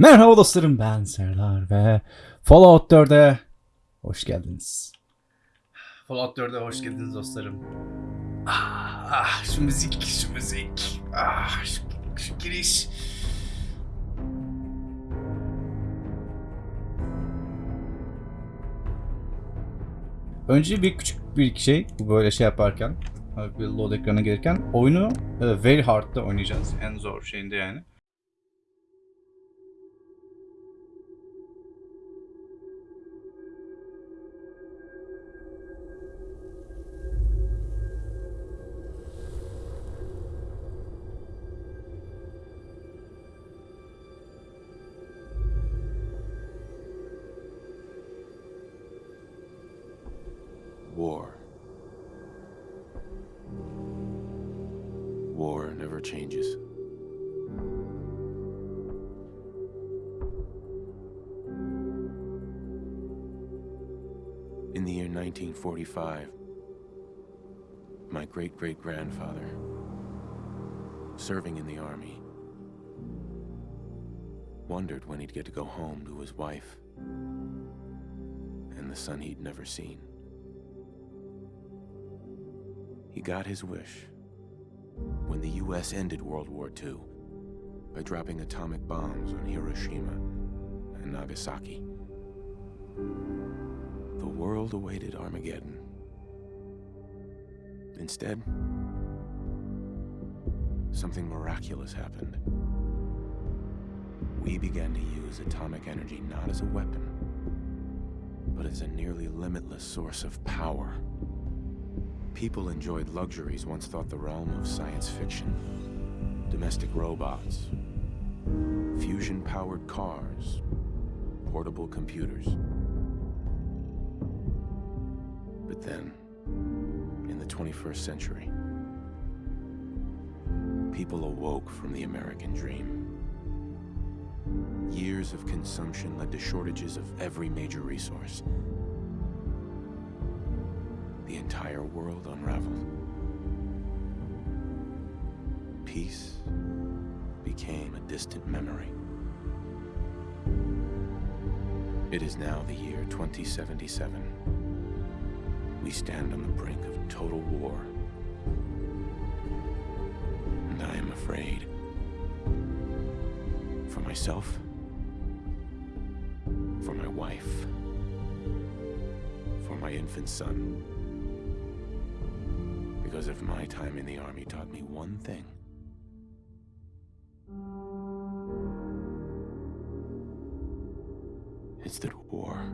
Merhaba dostlarım ben Serdar ve Fallout 4'e hoş geldiniz. Fallout 4'e hoş geldiniz dostlarım. Ah, ah şu müzik, şu müzik. Ah şu, şu giriş. Önce bir küçük bir şey bu böyle şey yaparken bir load ekrana gelirken oyunu e, very hard'da oynayacağız. En zor şeyinde yani. War never changes. In the year 1945, my great great grandfather, serving in the army, wondered when he'd get to go home to his wife and the son he'd never seen. He got his wish when the US ended World War II by dropping atomic bombs on Hiroshima and Nagasaki. The world awaited Armageddon. Instead, something miraculous happened. We began to use atomic energy not as a weapon, but as a nearly limitless source of power. People enjoyed luxuries once thought the realm of science fiction. Domestic robots, fusion-powered cars, portable computers. But then, in the 21st century, people awoke from the American dream. Years of consumption led to shortages of every major resource the entire world unraveled. Peace became a distant memory. It is now the year 2077. We stand on the brink of total war. And I am afraid. For myself. For my wife. For my infant son. Because if my time in the army taught me one thing, it's that war.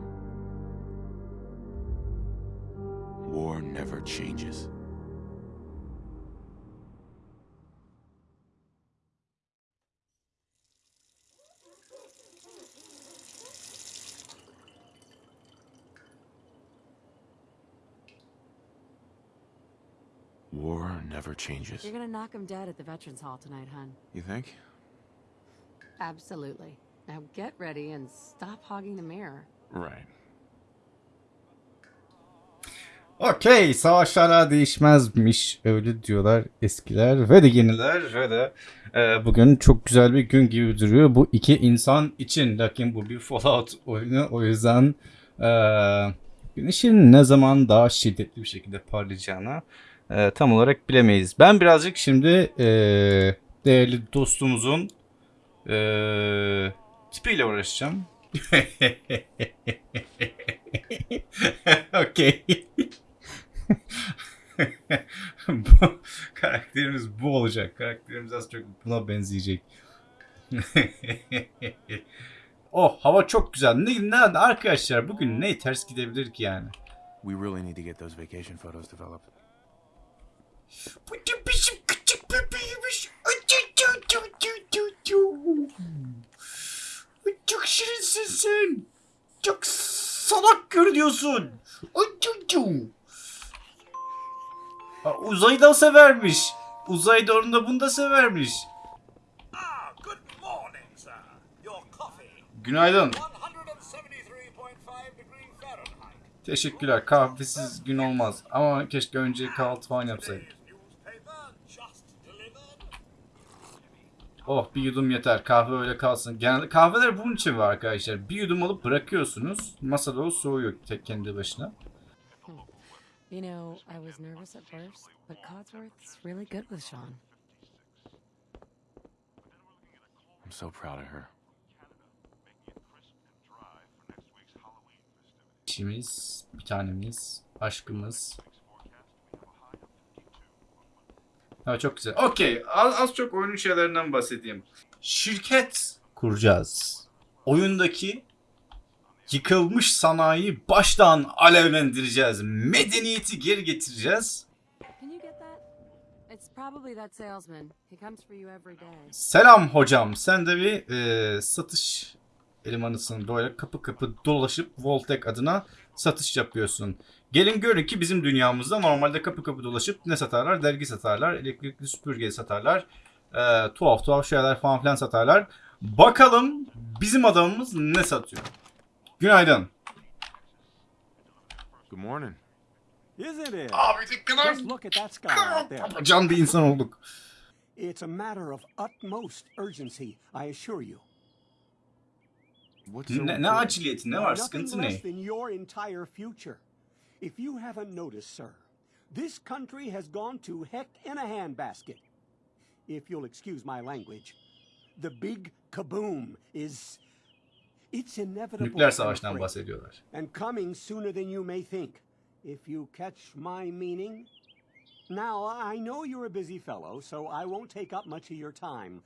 War never changes. Never changes. You're gonna knock him dead at the Veterans Hall tonight, hun. You think? Absolutely. Now get ready and stop hogging the mirror. Right. Okey, savaşlara değişmezmiş öyle diyorlar eskiler ve de yeniler ve de e, bugün çok güzel bir gün gibi duruyor bu iki insan için. Lakin bu bir Fallout oyunu o yüzden e, güneşin ne zaman daha şiddetli bir şekilde parlayacağını e, tam olarak bilemeyiz. Ben birazcık şimdi e, değerli dostumuzun e, tipiyle uğraşacağım. Okey. bu, karakterimiz bu olacak. Karakterimiz az çok buna benzeyecek. oh hava çok güzel. Ne, ne arkadaşlar bugün ne ters gidebilir ki yani? We really need to get those vacation photos developed. Bu da bizim küçük bebeğimiz. Çok şirinsin sen. Çok salak görünüyorsun. Aa, Uzayı da severmiş. Uzayda onu da bunu da severmiş. Ah. Günaydın. 173.5 degree Fahrenheit. Teşekkürler. Kahvesiz gün olmaz. Ama keşke önce kahvaltı falan yapsaydık. Oh bir yudum yeter. Kahve öyle kalsın. Genelde kahveler bunun için var arkadaşlar. Bir yudum alıp bırakıyorsunuz. Masada o soğuyor tek kendi başına. You know, I was nervous at first, but Codsworth's really good with Sean. I'm so proud of her. İşimiz, bir tanemiz, aşkımız. Ha çok güzel. Okey. Az, az çok oyunun şeylerinden bahsedeyim. Şirket kuracağız. Oyundaki yıkılmış sanayi baştan alevlendireceğiz. Medeniyeti geri getireceğiz. Selam hocam. Sen de bir e, satış elemanısın. Böyle kapı kapı dolaşıp Voltek adına satış yapıyorsun. Gelin görün ki bizim dünyamızda normalde kapı kapı dolaşıp ne satarlar? Dergi satarlar, elektrikli süpürge satarlar, e, tuhaf tuhaf şeyler falan filan satarlar. Bakalım bizim adamımız ne satıyor? Günaydın. Good morning. Isn't it? Abi ne kadar Just look at that sky out there. can bir insan olduk. It's a matter of utmost urgency, I assure you. Ne, ne aciliyeti ne var? Sıkıntı ne? If you haven't noticed, sir, this country has gone to heck in a handbasket. If you'll excuse my language, the big kaboom is. It's inevitable. Nükleer savaştan bahsediyorlar. and coming sooner than you may think. If you catch my meaning. Now, I know you're a busy fellow, so I won't take up much of your time.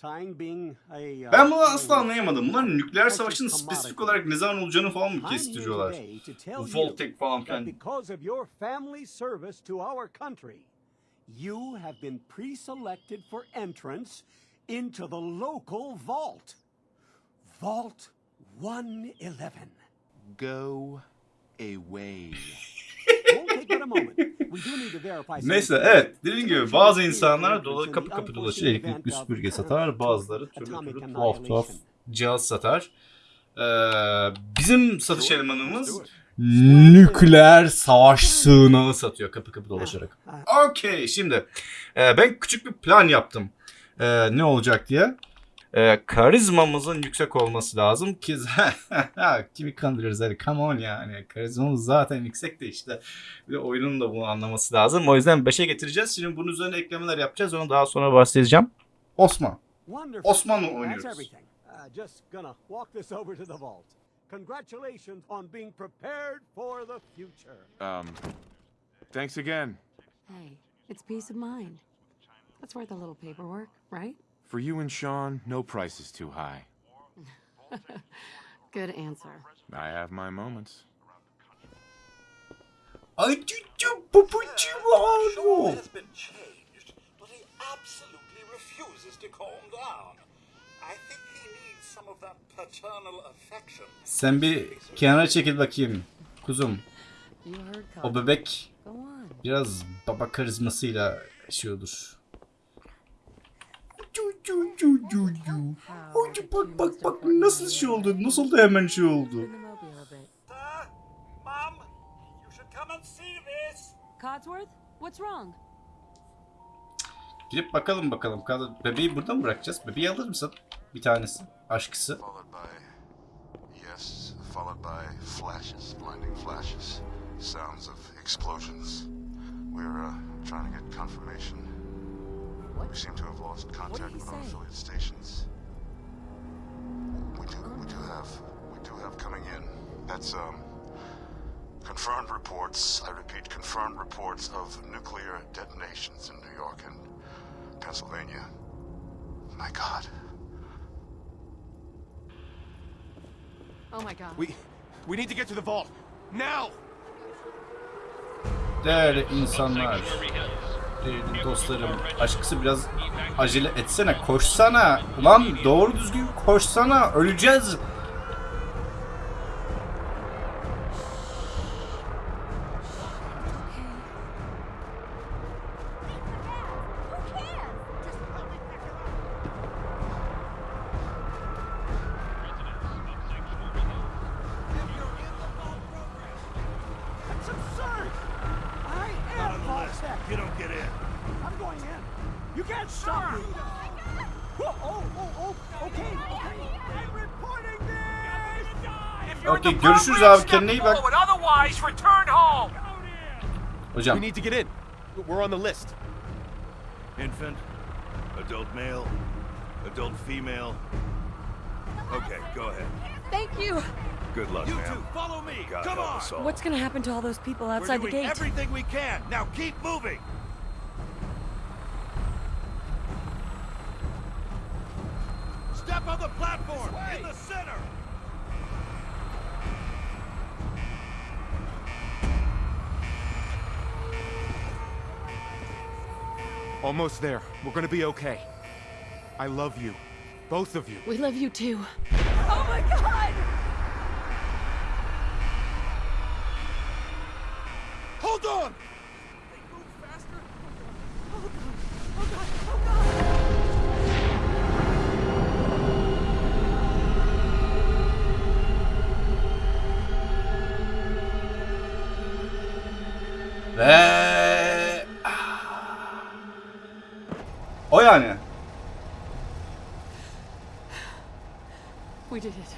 Time being a. uh, Ben bunu a- asla anlayamadım. Bunlar nükleer savaşın spesifik olarak ne zaman olacağını falan mı I'm here kestiriyorlar? today to tell you Voltek falan that filan. because of your family service to our country, you have been pre-selected for entrance into the local vault. Vault 111. Go away. Neyse evet dediğim gibi bazı insanlar dola kapı kapı dolaşır elektrikli süpürge satar bazıları türlü türlü tuhaf tuhaf cihaz satar. Ee, bizim satış elemanımız nükleer savaş sığınağı satıyor kapı kapı dolaşarak. Okey şimdi e, ben küçük bir plan yaptım. E, ne olacak diye. E, karizmamızın yüksek olması lazım ki kimi kandırırız hadi come on yani karizmamız zaten yüksek de işte ve oyunun da bunu anlaması lazım. O yüzden 5'e getireceğiz. Şimdi bunun üzerine eklemeler yapacağız. Onu daha sonra bahsedeceğim. Osman. That's oynuyoruz. Uh. Congratulations on being prepared for the future. Um, thanks again. Hey, it's peace of mind. That's worth a little paperwork, right? For you and Sean, no price is too high. Good answer. I have my moments. I do, do, but Ay cücü papucu Sean has been changed, but he absolutely refuses to calm down. I think he needs some of that paternal affection. Sen bir kenara çekil bakayım. Kuzum You heard o Codsworth. bebek Go on. biraz baba karizmasıyla şey olur. Cu, cu, cu, cu, cu. Ay, bak bak bak nasıl şey oldu? Nasıl da hemen şey oldu? Codsworth, what's wrong? Gidip bakalım bakalım. Bebeği burada mı bırakacağız? Bebeği alır mısın? Bir tanesi. Aşkısı. yes, followed by flashes, blinding flashes, sounds of explosions. We're uh, trying to get confirmation. We seem to have lost contact he with our affiliate stations. We do, we do have, we do have coming in. That's um, confirmed reports. I repeat, confirmed reports of nuclear detonations in New York and Pennsylvania. My God. Oh my god. We, we need to get to the vault now. Değerli insanlar. Değerli dostlarım. Aşkısı biraz acele etsene. Koşsana. Ulan doğru düzgün koşsana. Öleceğiz. Görüşürüz abi kendine iyi bak. forward. Otherwise, return home. Hocam We need to get in. We're on the list. Infant, adult male, adult female. Okay, go ahead. Thank you. Good luck, You ma'am. two, follow me. God Come on. What's gonna happen to all those people outside the gate? We're outside the doing gate? everything we can. Now keep moving. Step on the platform in the center. Almost there. We're gonna be okay. I love you. Both of you. We love you too. Oh my god! Hold on. ve yani. We did it.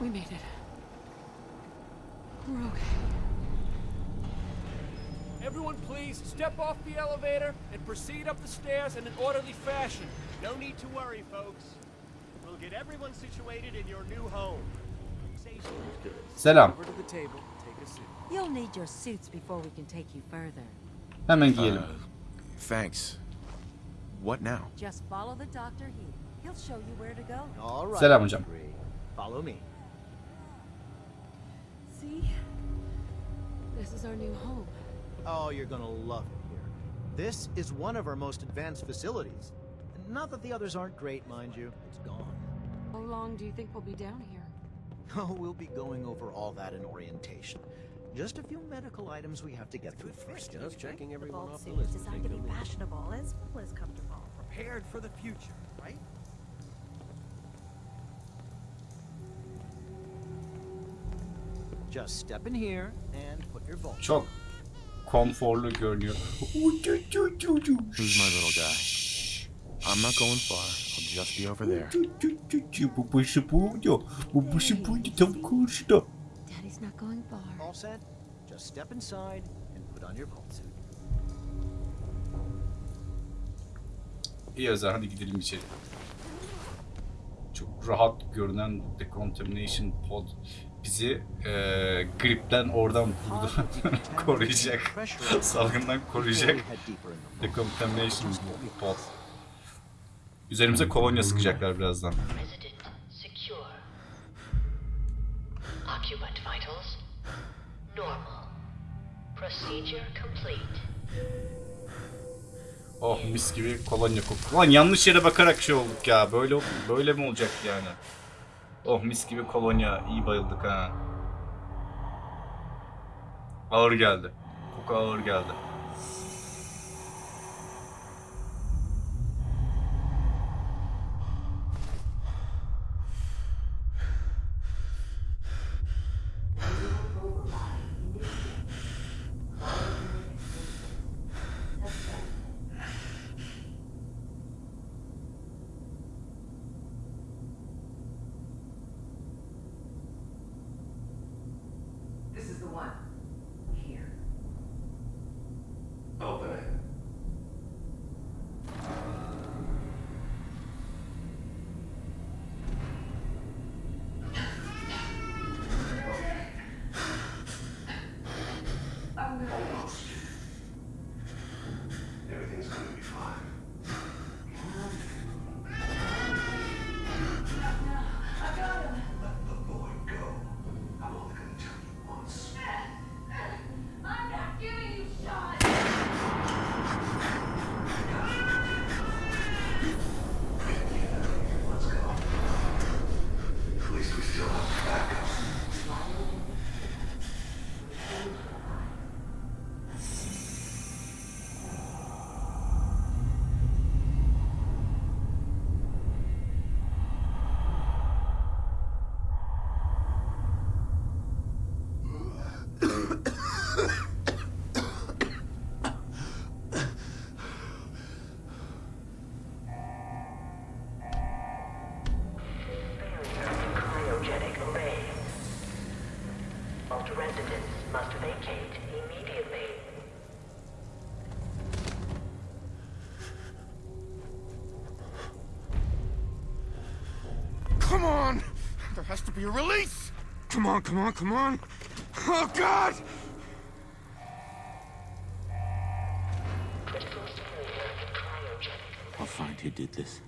We made it. We're okay. Everyone, please step off the elevator and proceed up the stairs in an orderly fashion. No need to worry, folks. We'll get everyone situated in your new home. Selam. Over to the table. Take a seat. You'll need your suits before we can take you further. Hemen giyelim. Uh, thanks. What now? Just follow the doctor here. He'll show you where to go. All right. Selam hocam. Bree. Follow me. See? This is our new home. Oh, you're gonna love it here. This is one of our most advanced facilities. Not that the others aren't great, mind you. It's gone. How long do you think we'll be down here? Oh, we'll be going over all that in orientation. Just a few medical items we have to get through first. Just checking everyone vault off the suit is list. designed to be fashionable as well as comfortable. Prepared for the future, right? Just step in here and put your vault. Çok konforlu görünüyor. Who's my little guy? I'm not going far. I'll just be over there. Babası burada. Babası burada tam karşıda. Not going far. All set? Just step inside and put on your vault suit. İyi o zaman hadi gidelim içeri. Çok rahat görünen decontamination pod bizi eee gripten oradan buradan koruyacak. Salgından koruyacak. Decontamination pod. Üzerimize kolonya sıkacaklar birazdan. Oh mis gibi kolonya kokuyor. Lan yanlış yere bakarak şey olduk ya. Böyle böyle mi olacak yani? Oh mis gibi kolonya. İyi bayıldık ha. Ağır geldi. Koku ağır geldi. Be a release! Come on, come on, come on! Oh, God! I'll find who did this.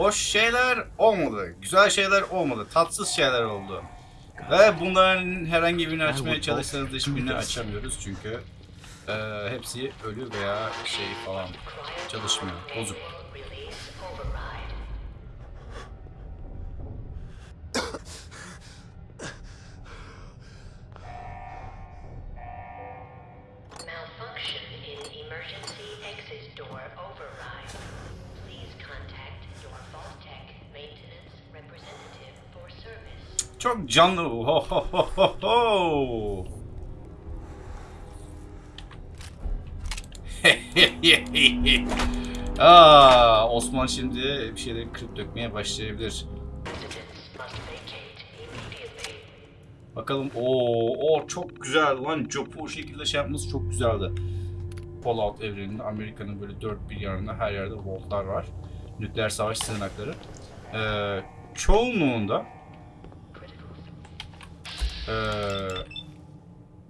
Hoş şeyler olmadı. Güzel şeyler olmadı. Tatsız şeyler oldu. Ve bunların herhangi birini açmaya çalışsanız da hiçbirini açamıyoruz çünkü e, hepsi ölü veya şey falan çalışmıyor. Bozuk. Canlı. Ho ho ho ho ho. Aa, Osman şimdi bir şeyleri kırıp dökmeye başlayabilir. Bakalım. Oo, o çok güzel lan. Job'u o şekilde şey yapması çok güzeldi. Fallout evreninde Amerika'nın böyle dört bir yanında her yerde vaultlar var. Nükleer savaş sığınakları. Ee, çoğunluğunda ee,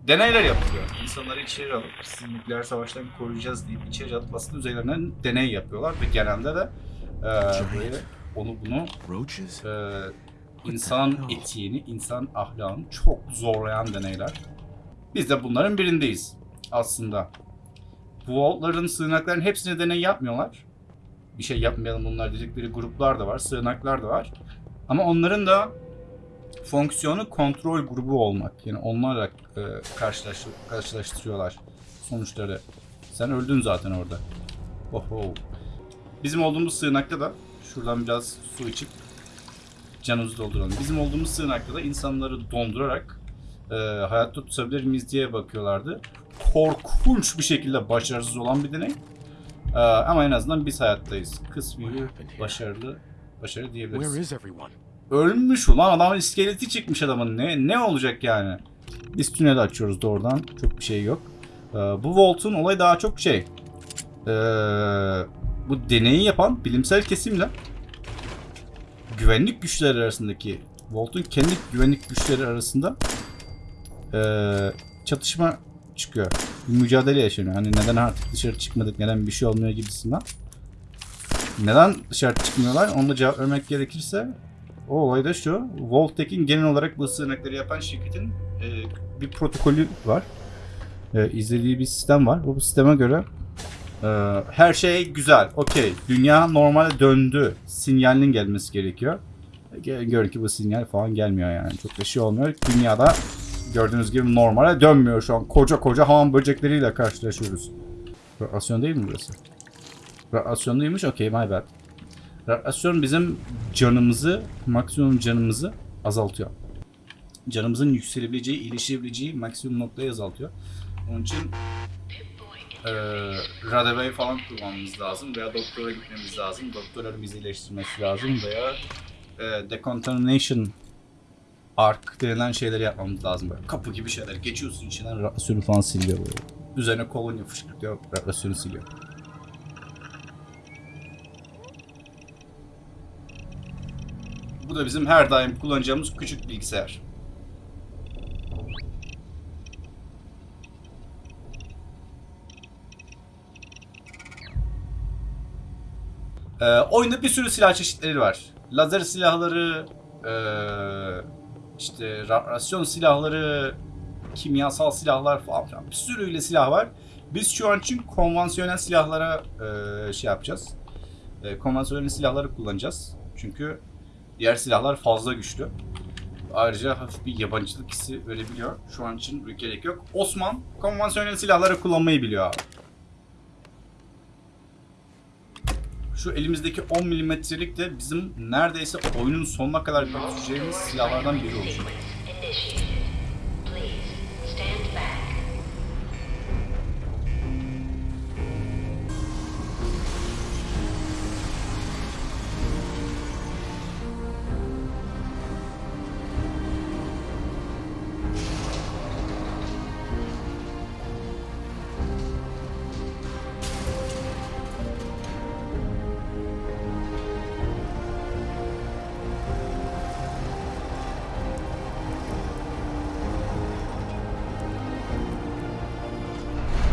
deneyler yapılıyor. İnsanları içeri alıp sizi nükleer savaştan koruyacağız deyip içeri alıp aslında üzerlerinden deney yapıyorlar ve genelde de ee, böyle onu bunu ee, insan etiğini, insan ahlakını çok zorlayan deneyler. Biz de bunların birindeyiz aslında. Bu vaultların, sığınakların hepsine deney yapmıyorlar. Bir şey yapmayalım bunlar dedikleri gruplar da var, sığınaklar da var. Ama onların da fonksiyonu kontrol grubu olmak. Yani onlarla e, karşılaş, karşılaştırıyorlar sonuçları. Sen öldün zaten orada. Oho. Bizim olduğumuz sığınakta da şuradan biraz su içip canımızı dolduralım. Bizim olduğumuz sığınakta da insanları dondurarak e, hayatta tutabilir miyiz diye bakıyorlardı. Korkunç bir şekilde başarısız olan bir deney. E, ama en azından biz hayattayız. Kısmi başarılı başarı diyebiliriz. Ölmüş ulan adamın iskeleti çıkmış adamın. Ne ne olacak yani? Biz tüneli açıyoruz doğrudan. Çok bir şey yok. Ee, bu Volt'un olayı daha çok şey. Ee, bu deneyi yapan bilimsel kesimle güvenlik güçleri arasındaki Volt'un kendi güvenlik güçleri arasında ee, çatışma çıkıyor. Bir mücadele yaşanıyor. Hani neden artık dışarı çıkmadık, neden bir şey olmuyor gibisinden. Neden dışarı çıkmıyorlar? Onu cevap vermek gerekirse o olay da şu. Voltek'in genel olarak bu sığınakları yapan şirketin e, bir protokolü var. E, izlediği bir sistem var. Bu sisteme göre e, her şey güzel. Okey. Dünya normale döndü. Sinyalinin gelmesi gerekiyor. E, Görün ki bu sinyal falan gelmiyor yani. Çok da şey olmuyor. Dünyada gördüğünüz gibi normale dönmüyor şu an. Koca koca hamam böcekleriyle karşılaşıyoruz. Radyasyon değil mi burası? Radyasyonluymuş. Okey my bad. Radyasyon bizim canımızı, maksimum canımızı azaltıyor. Canımızın yükselebileceği, iyileşebileceği maksimum noktayı azaltıyor. Onun için e, radyoyu falan kullanmamız lazım veya doktora gitmemiz lazım. Doktorların bizi iyileştirmesi lazım veya e, decontamination ark denilen şeyleri yapmamız lazım. Böyle kapı gibi şeyler. Geçiyorsun içinden radyasyonu falan siliyor böyle. Üzerine kolonya fışkırtıyor, radyasyonu siliyor. Bu da bizim her daim kullanacağımız küçük bilgisayar. Ee, oyunda bir sürü silah çeşitleri var. Lazer silahları, ee, işte radyasyon silahları, kimyasal silahlar falan filan. Bir sürüyle silah var. Biz şu an için konvansiyonel silahlara ee, şey yapacağız. Ee, konvansiyonel silahları kullanacağız. Çünkü Diğer silahlar fazla güçlü. Ayrıca hafif bir yabancılık hissi verebiliyor. Şu an için gerek yok. Osman konvansiyonel silahları kullanmayı biliyor abi. Şu elimizdeki 10 milimetrelik de bizim neredeyse oyunun sonuna kadar götüreceğimiz silahlardan biri olacak.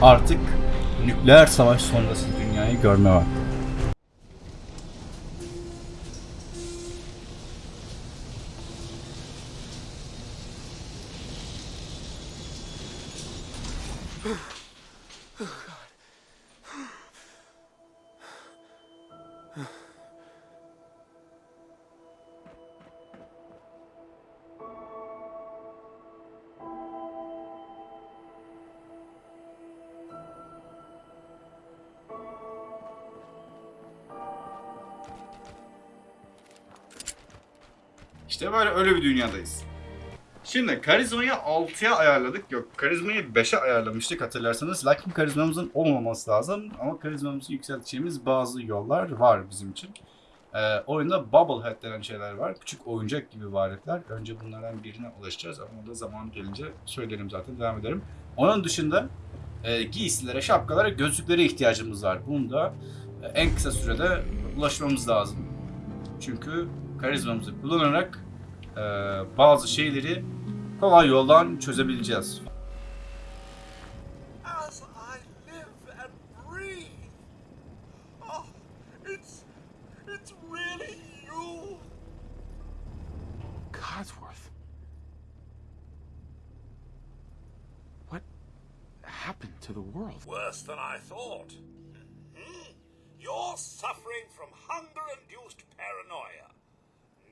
Artık nükleer savaş sonrası dünyayı görme var. İşte böyle öyle bir dünyadayız. Şimdi karizmayı 6'ya ayarladık. Yok karizmayı 5'e ayarlamıştık hatırlarsanız. Lakin karizmamızın olmaması lazım. Ama karizmamızı yükselteceğimiz bazı yollar var bizim için. Ee, oyunda Bubblehead denen şeyler var. Küçük oyuncak gibi varlıklar. Önce bunlardan birine ulaşacağız ama o da zaman gelince söylerim zaten devam ederim. Onun dışında e, giysilere, şapkalara, gözlüklere ihtiyacımız var. Bunu da e, en kısa sürede ulaşmamız lazım. Çünkü karizmamızı kullanarak bazı şeyleri kolay yoldan çözebileceğiz. As I live and breathe. Oh, it's it's really you. Codsworth. What happened to the world? Worse than I thought. Hmm. You're suffering from hunger-induced paranoia.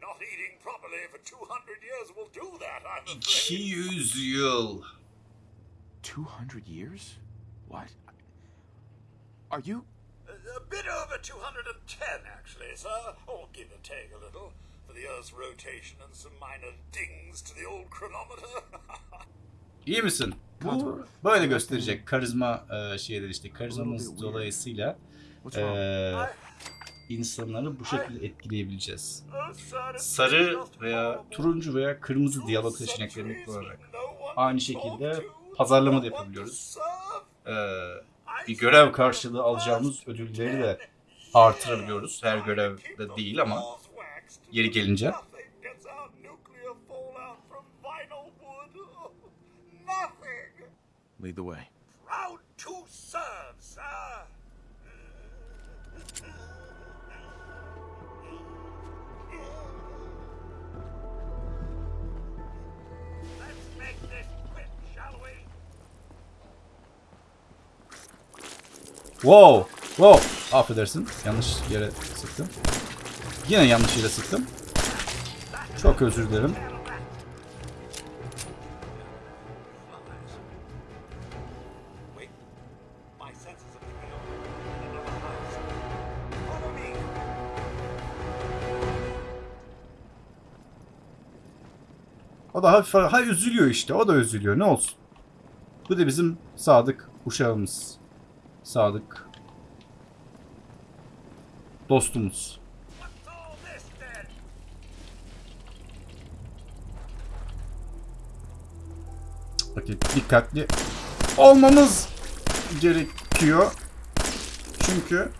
Not eating properly for 200 years will do that, I'm afraid. 200 200 years? What? Are you. A, a bit over 210, actually, sir. Or give or take a little. For the Earth's rotation and some minor dings to the old chronometer. İyi misin? Bu böyle gösterecek karizma e, şeyleri işte karizmamız dolayısıyla e, insanları bu şekilde etkileyebileceğiz. Sarı veya turuncu veya kırmızı diyalog seçeneklerini kullanarak aynı şekilde pazarlama da yapabiliyoruz. E, bir görev karşılığı alacağımız ödülleri de artırabiliyoruz. Her görevde değil ama yeri gelince. Lead the way. Wow! Wow! Affedersin. Yanlış yere sıktım. Yine yanlış yere sıktım. Çok özür dilerim. O da hafif ha üzülüyor işte. O da üzülüyor. Ne olsun. Bu da bizim sadık uşağımız. Sadık dostumuz. Bakın dikkatli olmamız gerekiyor. Çünkü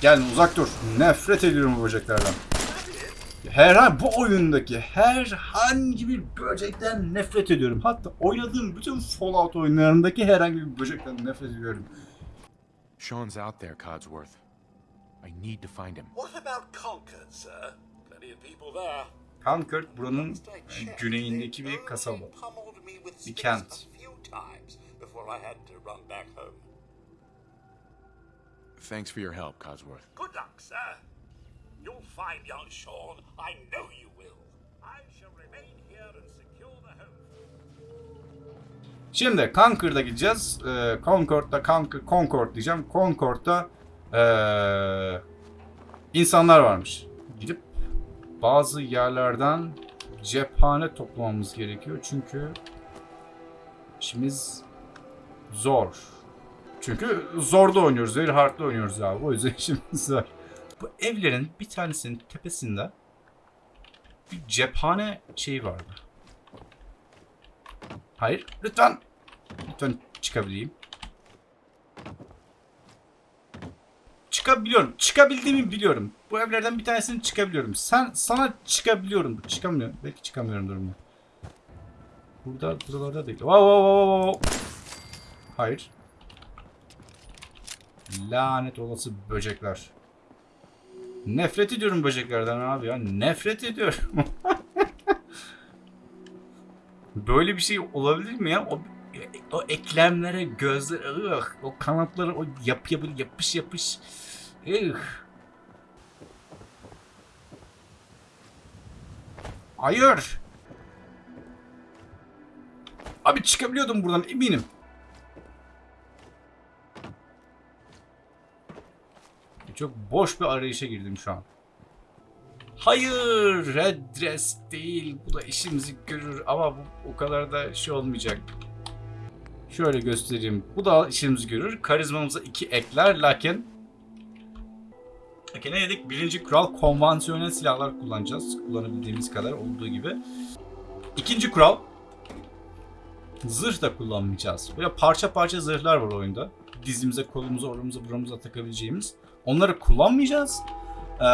Gel uzak dur. Nefret ediyorum bu böceklerden. Herhangi bu oyundaki herhangi bir böcekten nefret ediyorum. Hatta oynadığım bütün Fallout oyunlarındaki herhangi bir böcekten nefret ediyorum. Sean's out there, Codsworth. I need to find him. What about Concord, sir? Plenty of people there. Concord buranın güneyindeki bir kasaba. Bir kent. a few times before I had to run back home. Thanks for your help, Codsworth. Good luck, sir. You'll find young Sean. I know you will. I shall remain here and secure the home. Şimdi Concord'a gideceğiz. Ee, Concord'da Concord, Concord diyeceğim. Concord'da ee, insanlar varmış. Gidip bazı yerlerden cephane toplamamız gerekiyor. Çünkü işimiz zor. Çünkü zorda oynuyoruz. Very hard'da oynuyoruz abi. O yüzden işimiz var. Bu evlerin bir tanesinin tepesinde bir cephane şeyi vardı. Hayır. Lütfen. Lütfen çıkabileyim. Çıkabiliyorum. Çıkabildiğimi biliyorum. Bu evlerden bir tanesini çıkabiliyorum. Sen sana çıkabiliyorum. Çıkamıyorum. Belki çıkamıyorum durumda. Burada buralarda değil. Wow wow wow wow. Hayır. Lanet olası böcekler. Nefret ediyorum böceklerden abi ya. Nefret ediyorum. Böyle bir şey olabilir mi ya? O, o eklemlere, gözler, ıh, o kanatları, o yap, yap, yapış yapış. Ih. Hayır. Abi çıkabiliyordum buradan eminim. Çok boş bir arayışa girdim şu an. Hayır, redress değil. Bu da işimizi görür ama bu o kadar da şey olmayacak. Şöyle göstereyim. Bu da işimizi görür. Karizmamıza iki ekler lakin Lakin ne dedik? Birinci kural konvansiyonel silahlar kullanacağız. Kullanabildiğimiz kadar olduğu gibi. İkinci kural zırh da kullanmayacağız. Böyle parça parça zırhlar var oyunda. Dizimize, kolumuza, orumuza, buramıza takabileceğimiz. Onları kullanmayacağız. Ee,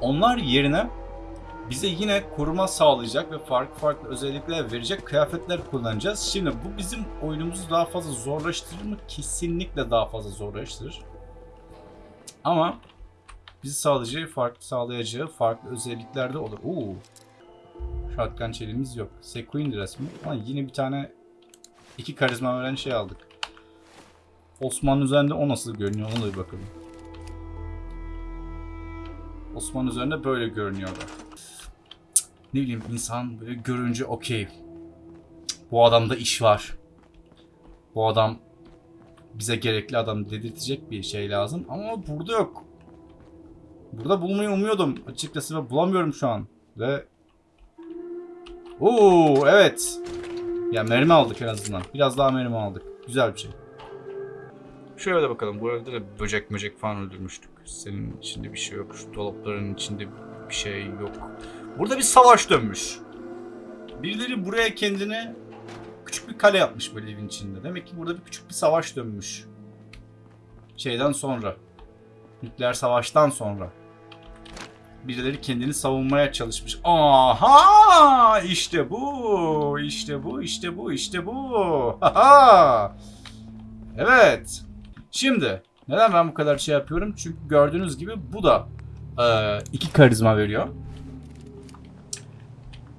onlar yerine bize yine koruma sağlayacak ve farklı farklı özellikler verecek kıyafetler kullanacağız. Şimdi bu bizim oyunumuzu daha fazla zorlaştırır mı? Kesinlikle daha fazla zorlaştırır. Ama bizi sağlayacağı, farklı sağlayacağı farklı özellikler de olur. Oo. Shotgun çeliğimiz yok. Sequin resmi. Ama yine bir tane iki karizma veren şey aldık. Osman'ın üzerinde o nasıl görünüyor ona da bir bakalım. Osman üzerinde böyle görünüyorlar. Cık, Ne bileyim insan böyle görünce okey. Bu adamda iş var. Bu adam bize gerekli adam dedirtecek bir şey lazım ama burada yok. Burada bulmayı umuyordum açıkçası ve bulamıyorum şu an. Ve Oo evet. Ya mermi aldık en azından. Biraz daha mermi aldık. Güzel bir şey. Şöyle bakalım. Bu evde de böcek möcek falan öldürmüştük. Senin içinde bir şey yok. Şu dolapların içinde bir şey yok. Burada bir savaş dönmüş. Birileri buraya kendine küçük bir kale yapmış böyle evin içinde. Demek ki burada bir küçük bir savaş dönmüş. Şeyden sonra. Nükleer savaştan sonra. Birileri kendini savunmaya çalışmış. Aha! İşte bu. İşte bu. İşte bu. İşte bu. Haha! Evet. Şimdi neden ben bu kadar şey yapıyorum? Çünkü gördüğünüz gibi bu da e, iki karizma veriyor.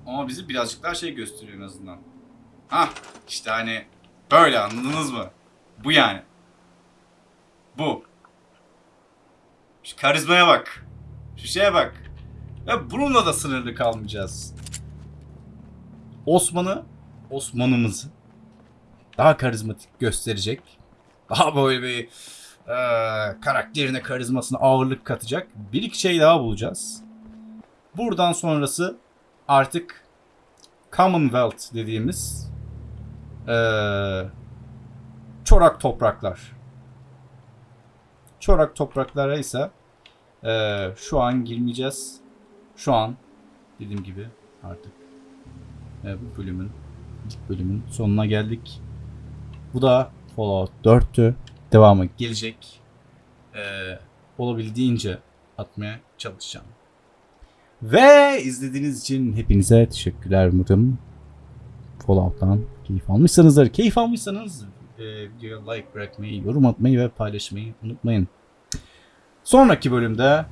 Ama bizi birazcık daha şey gösteriyor en azından. Hah işte hani böyle anladınız mı? Bu yani. Bu. Şu karizmaya bak. Şu şeye bak. Ve bununla da sınırlı kalmayacağız. Osman'ı, Osman'ımızı daha karizmatik gösterecek. Daha böyle bir e, karakterine, karizmasına ağırlık katacak bir iki şey daha bulacağız. Buradan sonrası artık Commonwealth dediğimiz e, çorak topraklar. Çorak topraklara ise e, şu an girmeyeceğiz. Şu an dediğim gibi artık e, bu bölümün ilk bölümün sonuna geldik. Bu da Fallout 4'tü. Devamı gelecek. E, olabildiğince atmaya çalışacağım. Ve izlediğiniz için hepinize teşekkürler umarım. Fallout'tan keyif almışsınızdır. Keyif almışsanız e, like bırakmayı, yorum atmayı ve paylaşmayı unutmayın. Sonraki bölümde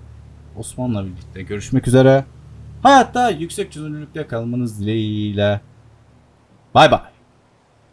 Osman'la birlikte görüşmek üzere. Hayatta yüksek çözünürlükte kalmanız dileğiyle. Bay bay.